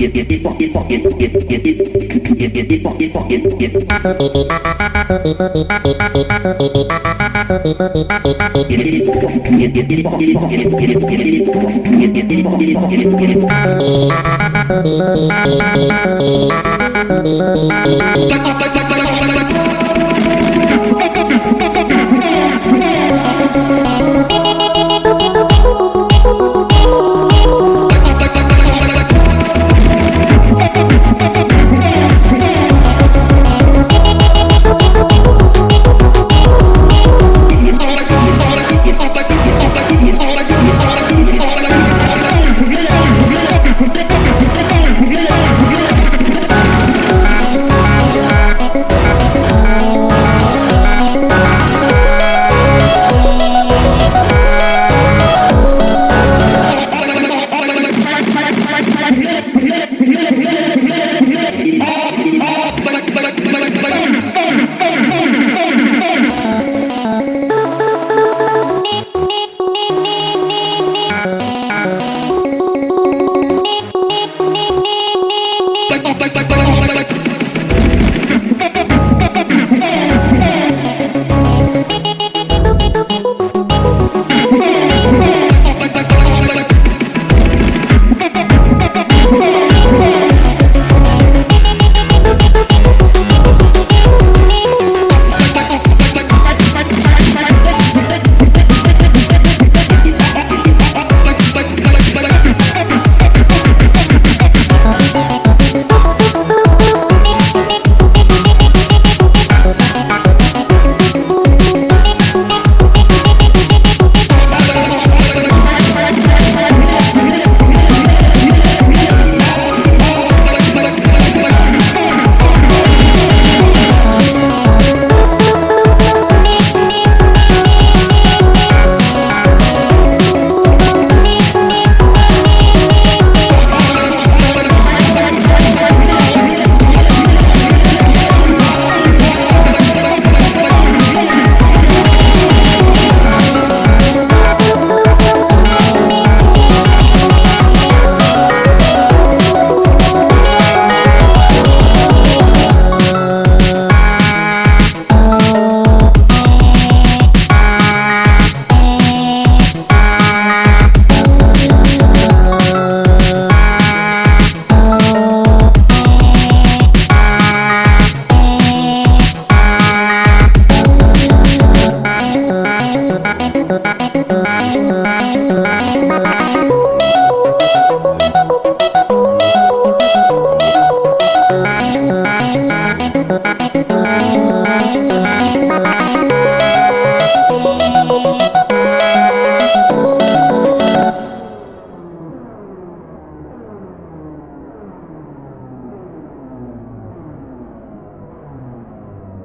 Get the pocket, get the pocket, pocket, pocket, pocket, pocket, Yeah, yeah.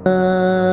嗯。